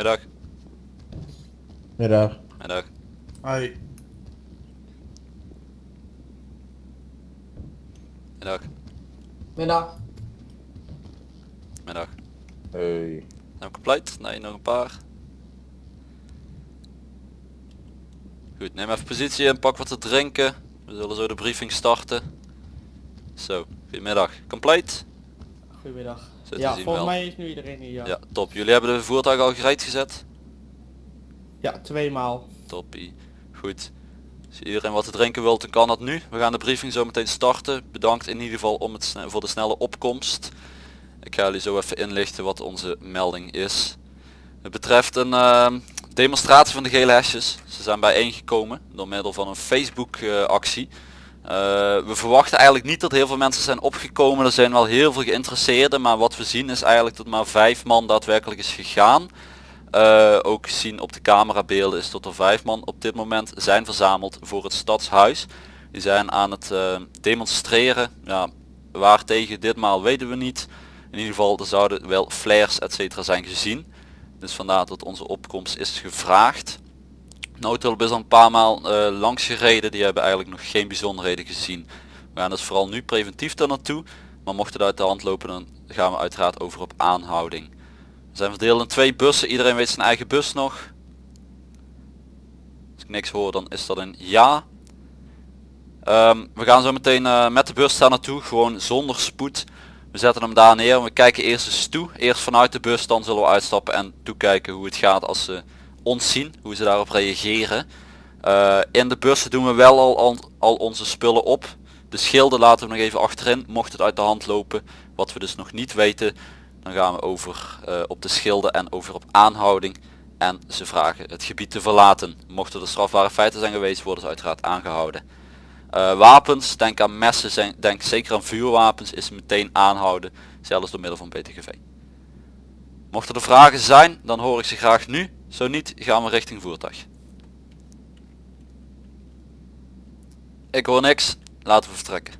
Middag. Middag. Middag. Hoi. Middag. Middag. Middag. Hey. Nou compleet? Nee, nog een paar. Goed, neem even positie en pak wat te drinken. We zullen zo de briefing starten. Zo, goedemiddag. Compleet? Goedemiddag. Ja, volgens wel. mij is nu iedereen hier. Ja, Ja, top. Jullie hebben de voertuig al gereed gezet? ja tweemaal. Toppie. Goed. Als iedereen wat te drinken wilt, dan kan dat nu. We gaan de briefing zo meteen starten. Bedankt in ieder geval om het voor de snelle opkomst. Ik ga jullie zo even inlichten wat onze melding is. Het betreft een ehm, demonstratie van de gele hesjes. Ze zijn bijeengekomen door middel van een Facebook eh, actie. Eh, we verwachten eigenlijk niet dat heel veel mensen zijn opgekomen. Er zijn wel heel veel geïnteresseerden. Maar wat we zien is eigenlijk dat maar vijf man daadwerkelijk is gegaan. Eh, ook zien op de camerabeelden is dat er vijf man op dit moment zijn verzameld voor het stadshuis. Die zijn aan het eh, demonstreren. Ja, waar tegen ditmaal weten we niet. In ieder geval er zouden wel flares etc. zijn gezien. Dus vandaar dat onze opkomst is gevraagd. Noodhulp is al een paar maal eh, langs gereden. Die hebben eigenlijk nog geen bijzonderheden gezien. We gaan dus vooral nu preventief daar naartoe. Maar mocht het uit de hand lopen dan gaan we uiteraard over op aanhouding. We zijn verdeeld in twee bussen. Iedereen weet zijn eigen bus nog. Als ik niks hoor dan is dat een ja. Ehm, we gaan zo meteen eh, met de bus daar naartoe. Gewoon zonder spoed. We zetten hem daar neer. We kijken eerst eens toe. Eerst vanuit de bus. Dan zullen we uitstappen en toekijken hoe het gaat als ze zien. Hoe ze daarop reageren. Eh, in de bussen doen we wel al, al, onze spullen op. De schilden laten we nog even achterin. Mocht het uit de hand lopen. Wat we dus nog niet weten. Dan gaan we over eh, op de schilden en over op aanhouding. En ze vragen het gebied te verlaten. Mochten er strafbare feiten zijn geweest, worden ze uiteraard aangehouden. Eh, wapens, denk aan messen, denk zeker aan vuurwapens, is meteen aanhouden. Zelfs door middel van BTGV. Mochten er vragen zijn, dan hoor ik ze graag nu. Zo niet, gaan we richting voertuig. Ik hoor niks, laten we vertrekken.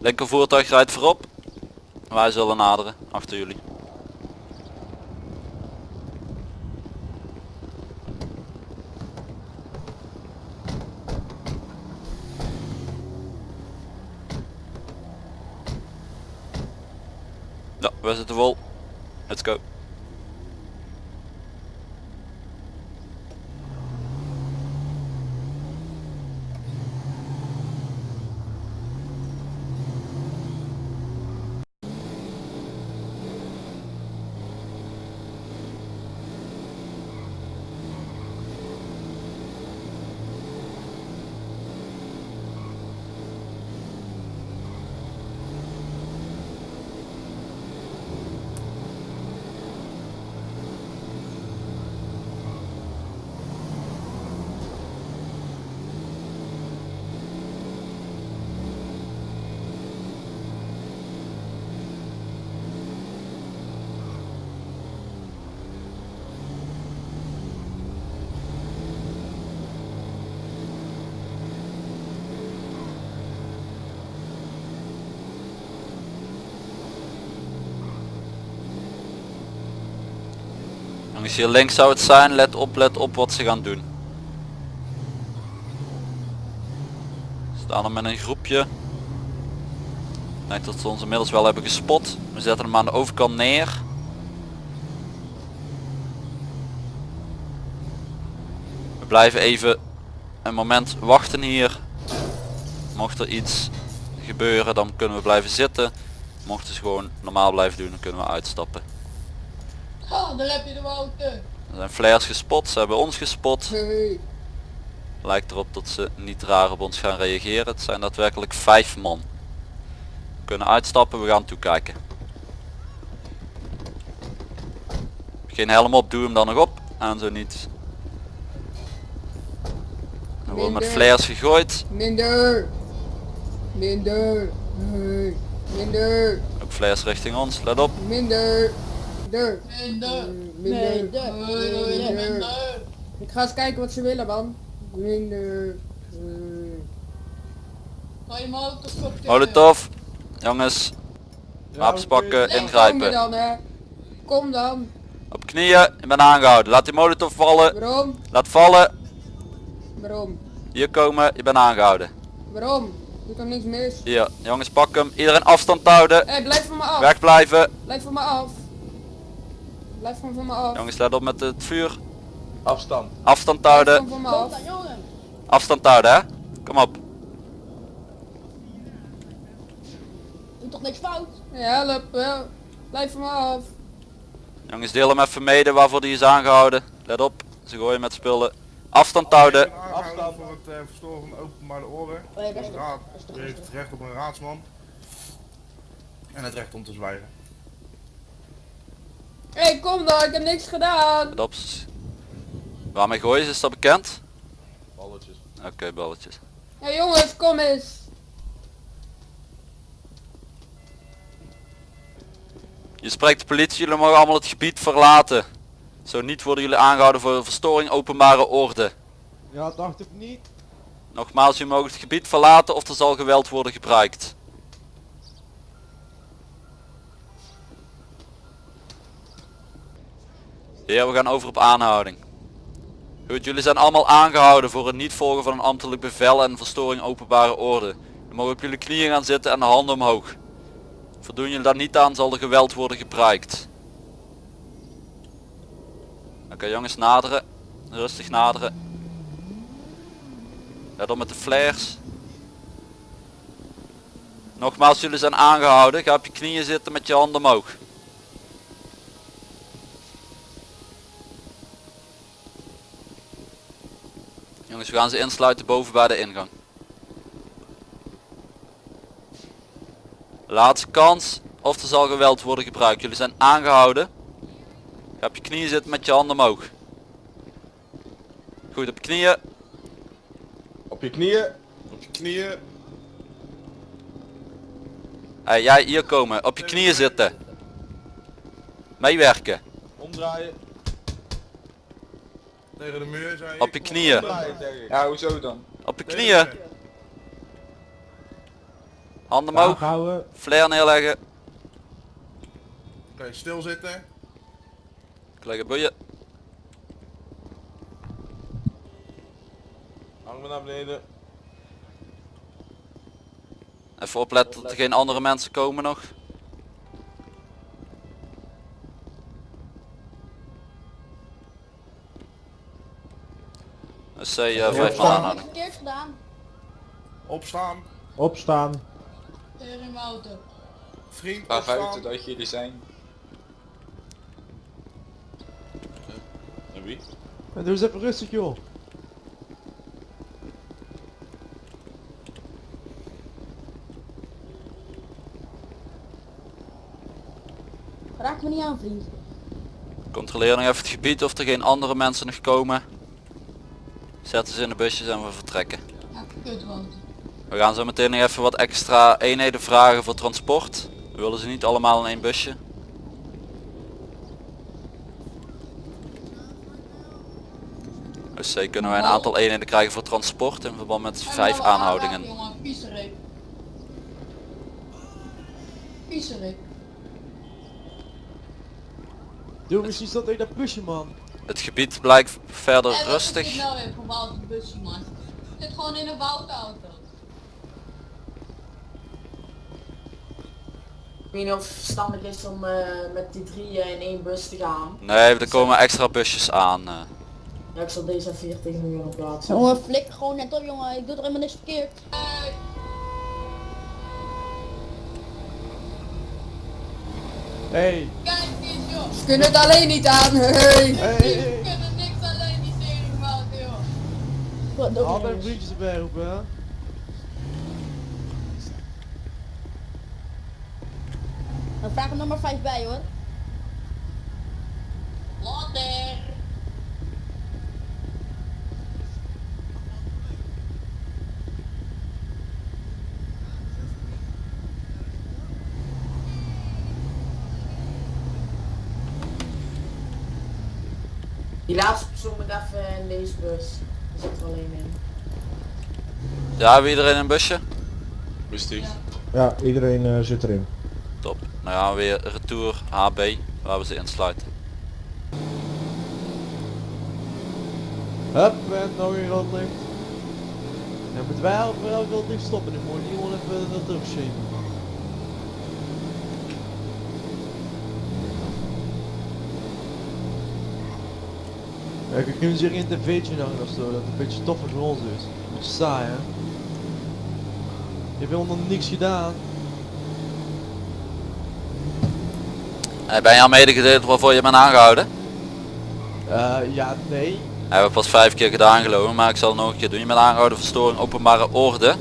Linker voertuig rijdt voorop. Wij zullen naderen, achter jullie. Ja, we zitten vol. Let's go. Jongens, hier links zou het zijn. Let op, let op wat ze gaan doen. Ze staan er met een groepje. Ik denk dat ze ons inmiddels wel hebben gespot. We zetten hem aan de overkant neer. We blijven even een moment wachten hier. Mocht er iets gebeuren dan kunnen we blijven zitten. Mochten ze gewoon normaal blijven doen dan kunnen we uitstappen. Ha, daar heb je de Wouter. Er zijn flares gespot, ze hebben ons gespot. Hey. Lijkt erop dat ze niet raar op ons gaan reageren. Het zijn daadwerkelijk vijf man. We kunnen uitstappen, we gaan toekijken. Geen helm op, doe hem dan nog op. En zo niet. Er wordt met flares gegooid. Minder. Minder. Minder. Ook flares richting ons, let op. Minder. Minder. Minder. Minder. Ik ga eens kijken wat ze willen man. Minder. Hey. Kan je molotov? Molotov. Jongens, wapens pakken, Kom ingrijpen. dan hè. Kom dan. Op knieën, ik ben aangehouden. Laat die molotov vallen. Waarom? Laat vallen. Waarom? Hier komen, je bent aangehouden. Waarom? Doe toch niks mis? Hier, jongens pak hem. Iedereen afstand houden. Hé, blijf van me af. Wegblijven. Blijf van me af. Blijf van, van me af. Jongens let op met het vuur. Afstand. Afstand houden. van, van me af. jongen. Afstand houden hè. Kom op. Doe toch niks fout? Ja, help. hè. Blijf van me af. Jongens deel hem even mede waarvoor die is aangehouden. Let op. Ze gooien met spullen. Afstand houden. Afstand voor het eh, verstoren van openbare oren. Oh ja, dat is De toch- raad dat is toch heeft het recht op een raadsman. En het recht om te zwijgen. Hé, kom dan. Ik heb niks gedaan. Op. Waarmee gooien ze, is dat bekend? Balletjes. Oké, balletjes. Ja, jongens, kom eens. Je spreekt de politie, jullie mogen allemaal het gebied verlaten. Zo niet worden jullie aangehouden voor verstoring openbare orde. Ja, dacht ik niet. Nogmaals, jullie mogen het gebied verlaten of er zal geweld worden gebruikt. Ja, we gaan over op aanhouding. Goed, jullie zijn allemaal aangehouden voor het niet volgen van een ambtelijk bevel en verstoring openbare orde. Je mogen op jullie knieën gaan zitten en de handen omhoog. Voldoen jullie daar niet aan zal er geweld worden gebruikt. Oké jongens, naderen. Rustig naderen. Let op met de flares. Nogmaals, jullie zijn aangehouden. Ga op je knieën zitten met je handen omhoog. Jongens, we gaan ze insluiten boven bij de ingang. Laatste kans. Of er zal geweld worden gebruikt. Jullie zijn aangehouden. Ga op je knieën zitten met je handen omhoog. Goed, op je knieën. Op je knieën. Op je knieën. Hey, jij hier komen. Op je knieën zitten. Meewerken. Omdraaien. Tegen de muur zei ik. Op je knieën. Ik. Ja, hoezo dan? Op je knieën. Handen omhoog. Flare neerleggen. Oké, stilzitten. Leggen boeien. Armen naar beneden. Even opletten dat er geen andere mensen komen nog. SC uh, 5 man aanhouden. Verkeerd gedaan. Opstaan. Opstaan. Tegen Wouter. Vriend, Laat opstaan. buiten dat jullie zijn. En wie? En doe eens even rustig joh. Raak me niet aan, vriend. Controleer nog even het gebied of er geen andere mensen nog komen. Zetten ze in de busjes en we vertrekken. We gaan zo meteen nog even wat extra eenheden vragen voor transport. We willen ze niet allemaal in één busje. Dus eh, kunnen wij een aantal eenheden krijgen voor transport in verband met vijf aanhoudingen. Doe precies dat in dat busje man. Het gebied blijkt verder is rustig. nou man? Zit gewoon in een Wouter-auto. Ik weet niet of het verstandig is om eh, met die drieën in één bus te gaan. Nee, er komen extra busjes aan. eh. Ja, ik zal deze 40 miljoen op plaatsen. Jongen, flikker gewoon net op, jongen. Ik doe er helemaal niks verkeerd. Hey. Joh. Ze kunnen het alleen niet aan. Hey. Hey. kunnen niks alleen die tering maken, joh. Wat nog eens. vriendjes erbij roepen, hè? Dan vraag er nog maar 5 bij hoor. Laatste persoon moet even in deze bus. Zit er alleen in. Ja, hebben we iedereen in een busje? Rustig. Ja, iedereen eh, zit erin. Top. Nou ja, weer retour HB, waar we ze insluiten. Hup, en nog een rood licht. En moeten wij rood licht stoppen. Ik moet gewoon even dat terugschepen. Ja, ik kunnen zich in een tv'tje hangen of zo, dat het een beetje toffer voor ons is. Een beetje saai hè. Je hebt helemaal niks gedaan. Ben je al medegedeeld waarvoor je bent aangehouden? Eh, ja, nee. We hebben pas vijf keer gedaan geloven, maar ik zal het nog een keer doen. Je bent aangehouden voor storing openbare orde.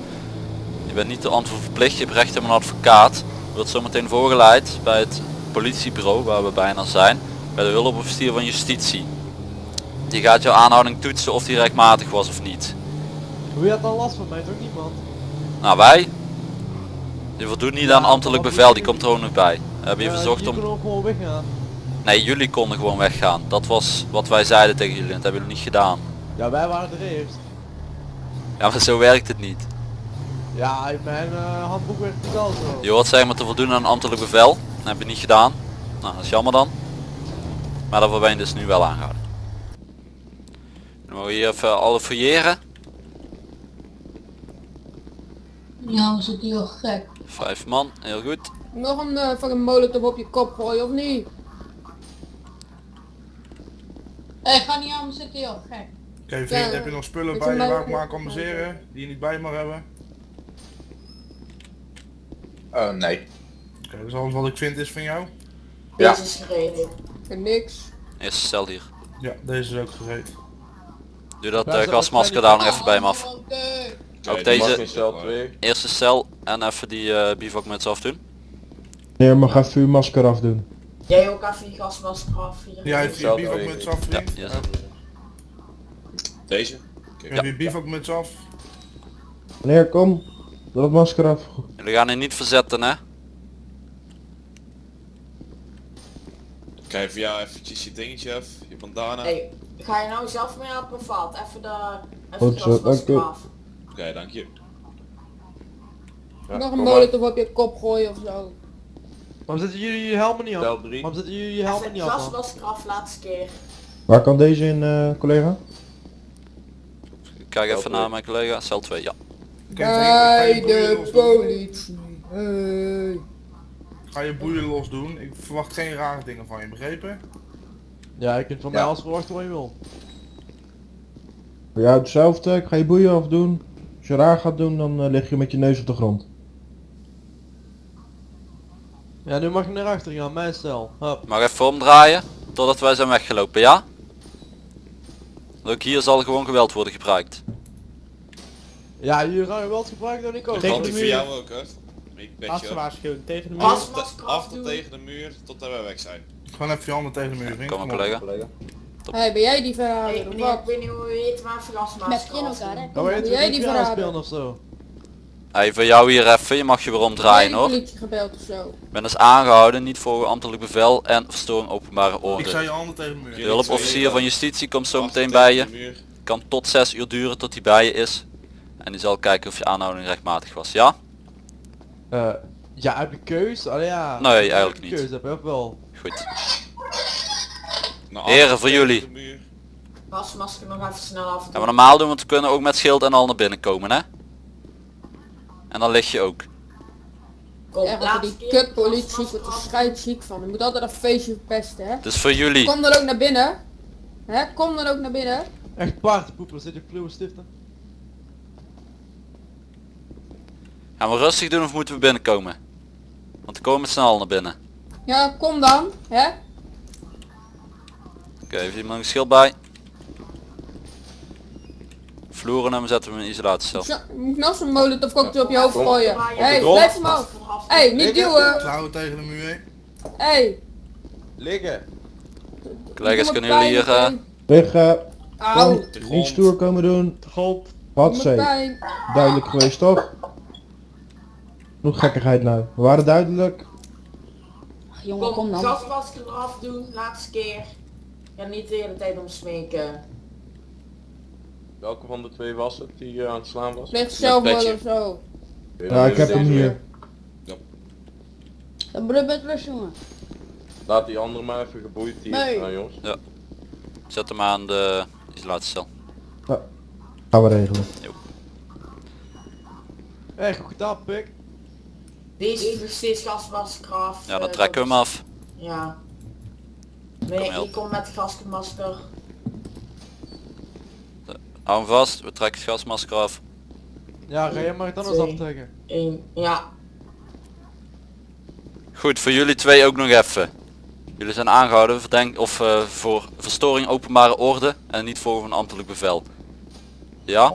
Je bent niet te antwoord verplicht, je hebt recht op een advocaat. Je wordt zometeen voorgeleid bij het politiebureau, waar we bijna zijn. Bij de hulpofficier van justitie. Die gaat jouw aanhouding toetsen of die rechtmatig was of niet. Wie had dan last van mij? Toch niemand? Nou wij, die voldoet niet Ja, aan ambtelijk bevel, die komt er ook nog bij. We hebben je Ja, verzocht om... kunnen ook gewoon weggaan. Nee, jullie konden gewoon weggaan. Dat was wat wij zeiden tegen jullie en dat hebben jullie niet gedaan. Ja, wij waren er eerst. Ja, maar zo werkt het niet. Ja, in mijn eh, handboek werkt het al zo. Je hoort zeg maar te voldoen aan ambtelijk bevel. Dat heb je niet gedaan. Nou, dat is jammer dan. Maar daarvoor ben je dus nu wel aangehouden. Dan mogen we hier even alle fouilleren. Ja, we zitten heel gek. Vijf man, heel goed. Nog een uh, fucking molotov op je kop gooien of niet? Hé, hey, ga niet aan, we zitten heel gek. Oké vriend, Ja, heb je nog spullen bij je waar ik maar kan baseren? Die je niet bij mag hebben? Oh nee. Oké, dus alles wat ik vind is van jou? Ja. Deze is gereden. En niks. Eerste cel hier. Ja, deze is ook gereed. Doe dat Ja, eh, gasmasker daar nog even bij me af. Ook deze eerste cel en even die eh bivakmuts afdoen. Nee, mag even uw masker afdoen. Jij ook even je gasmasker af. hier. Ja, heeft je bivakmuts af Ja, vriend? hier is Heb. Deze? je bivakmuts af? Meneer, kom. Doe dat masker af. Jullie gaan hier niet verzetten hè. Kijk via eventjes je dingetje af, je bandana. Hey, ga je nou zelf mee helpen of wat? Even de, even Goed de zo, dank. Oké, dank je. Nog een molotov op je kop gooien of zo. Waarom zetten jullie je helmen niet af? Tel 3. Waarom zetten jullie je helmen niet de af? man? gasmasker af laatste keer. Waar kan deze in, eh, collega? Kijk even naar mijn collega. Cel 2, ja. Bij je boeien de politie. Hey. Ga je boeien los doen. Ik verwacht geen rare dingen van je, begrepen? Ja, je kunt van Ja. mij alles verwachten wat je wil. Ja, hetzelfde. Ik ga je boeien afdoen. Als je raar gaat doen, dan eh, lig je met je neus op de grond. Ja, nu mag je naar achter gaan, mijn stel. Hup. Mag even omdraaien totdat wij zijn weggelopen, ja? Ook hier zal gewoon geweld worden gebruikt. Ja, jullie gaan geweld gebruiken dan ik ook. Dat geldt die voor jou ook, hè? Ik je tegen de muur. Af afdoen. tegen de muur, totdat wij weg zijn. Gewoon even je handen tegen de muur, vriend. Kom maar collega. Hey, ben jij die Hey, verrader meneer, wat? ik weet niet hoe je heet, maar even Met gasmasker je in afdoen. elkaar hè. Weet Ben jij die verrader? of zo. Hey, voor jou hier even, je mag je weer omdraaien hoor. de politie gebeld of zo? Ik ben dus aangehouden, niet voor ambtelijk bevel en verstoring openbare Ik orde. zei je handen tegen de muur. De hulpofficier van justitie komt zo meteen bij je. Kan tot 6 uur duren tot hij bij je is. En die zal kijken of je aanhouding rechtmatig was, ja? Eh, ja, heb je keus? Allee ja. Nee, eigenlijk niet. Keus heb je ook wel. Goed. Nou, af Heren, voor jullie. Gasmasker nog even snel afdoen. Gaan we normaal doen, want we kunnen ook met schild en al naar binnen komen, hè? En dan lig je ook. Kom, laatste die keer, kut politie, ik gasmasker word er scheidsziek van. Je moet altijd een feestje verpesten, hè? Dus voor jullie. Kom dan ook naar binnen. Hè? Kom dan ook naar binnen. Echt paardpoepers, zit je kluwe stiften? Gaan we rustig doen of moeten we binnenkomen? Want we komen allen naar binnen. Ja, kom dan. Hè? Oké, heeft iemand een schild bij? Vloeren hem zetten we in een isolatiecel. Moet nog zo'n molotov cocktail op je hoofd gooien? Hé, hey, blijf gas eraf Hé, hey, niet duwen. Klauwen tegen de muur heen. Hé. Hey. Liggen. Collega's, kunnen jullie hier... meteen. Liggen. De Niet grond. stoer komen doen. De grond. Wat zei? Duidelijk geweest toch? Nog gekkigheid nou. We waren duidelijk. Jongen, kom Kom, dan. gasmasker eraf doen, laatste keer. Ja, niet de hele tijd om smeken. Welke van de twee was het die eh, aan het slaan was? Ligt zelfmoord of zo. Ja, ik heb hem hier. Dan moet met rust, jongen. Laat die andere maar even geboeid hier. Nee. Nou, jongens. Zet hem aan de isolatiecel. Gaan we regelen. Echt goed gedaan, pik. Deze gasmasker af. Ja, dan trekken we hem af. Ja. Nee, ik kom met gasmasker. Hou hem vast, we trekken het gasmasker af. Ja, ga jij maar het anders aftrekken. Eén. Ja. Goed, voor jullie twee ook nog even. Jullie zijn aangehouden verdenk, of, eh, voor verstoring openbare orde en niet voor een ambtelijk bevel. Ja?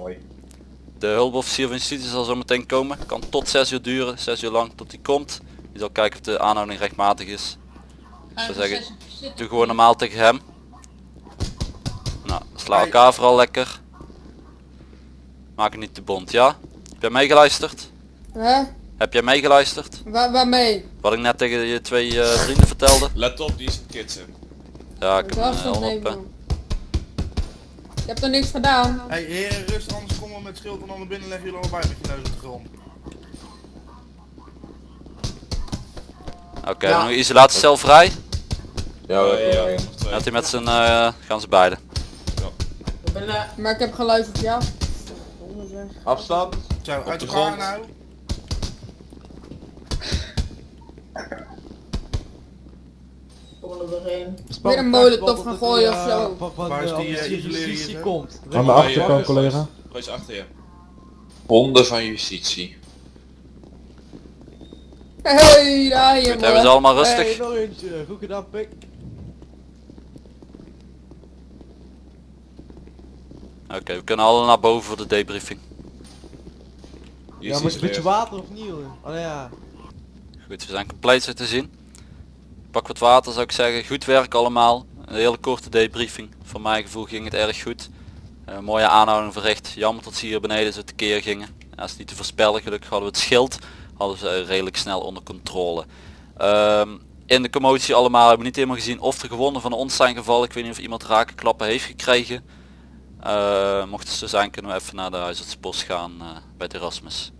De hulpofficier van justitie zal zo meteen komen. Kan tot 6 uur duren, 6 uur lang tot hij komt. Die zal kijken of de aanhouding rechtmatig is. Ga zou even zeggen, zitten. Doe gewoon normaal tegen hem. Nou, sla elkaar vooral lekker. Maak het niet te bond, ja? Heb jij meegeluisterd? Hè? Heb jij meegeluisterd? Waar, waarmee? Wat ik net tegen je twee eh, vrienden vertelde? Let op, die is een kitsen. Ja, ik heb hem is eh, dat al op. nemen. hè. Ik heb er niks gedaan. Hey heren, rust, anders komen we met schild en dan naar binnen leggen jullie allebei met je neus op de grond. Oké, Ja. nog een isolatiecel vrij. Ja, ja. Gaat hij met zijn, eh, gaan ze beiden. Ik ben eh, Maar ik heb geluisterd, ja. afstand. Zo, uit de grond. nou. Er doorheen. Weer een molotov gaan gooien of zo. Van, van Waar is de die, eh, justitie komt. Aan de achterkant collega. Roos achter je. Honden van justitie. Hey, daar Goed, jongen. hebben ze allemaal Hey, rustig. nog eentje. Goed gedaan, pik. Oké, we kunnen alle naar boven voor de debriefing. Ja, is maar een beetje water of niet, jongen? Oh ja. Goed, we zijn compleet zo te zien. Pak wat water zou ik zeggen. Goed werk allemaal. Een hele korte debriefing. Voor mijn gevoel ging het erg goed. Eh, mooie aanhouding verricht. Jammer dat ze hier beneden zo tekeer gingen. Ja, is niet te voorspellen. Gelukkig hadden we het schild. Hadden ze redelijk snel onder controle. Ehm, in de commotie allemaal hebben we niet helemaal gezien of er gewonden van ons zijn gevallen. Ik weet niet of iemand rakenklappen heeft gekregen. Eh, mocht het zo zijn kunnen we even naar de huisartsbos gaan eh, bij de Erasmus.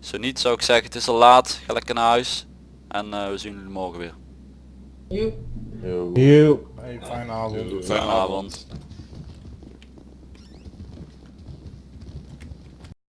Zo niet zou ik zeggen het is al laat. Ga lekker naar huis. En we zien jullie morgen weer. Joep. Yo. Hey, fijne avond. Fijne avond.